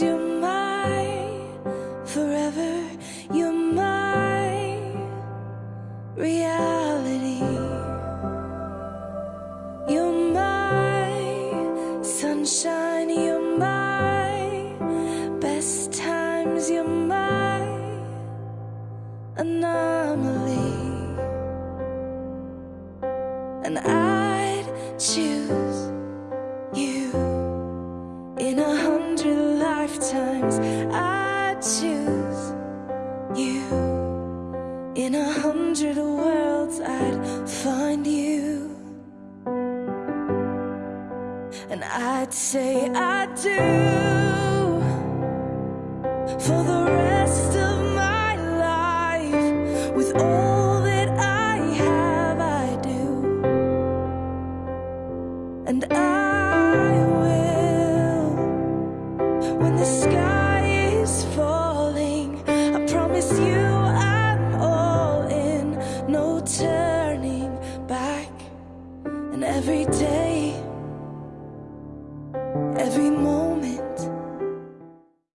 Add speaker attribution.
Speaker 1: times you're my forever, you're my reality. You're my sunshine, you're my best times, you're my anomaly. And I'd choose you in a lifetimes. I'd choose you in a hundred worlds. I'd find you. And I'd say I do for the rest of my life with all that I have. I do, and I when the sky is falling. I promise you I'm all in, no turning back. And every day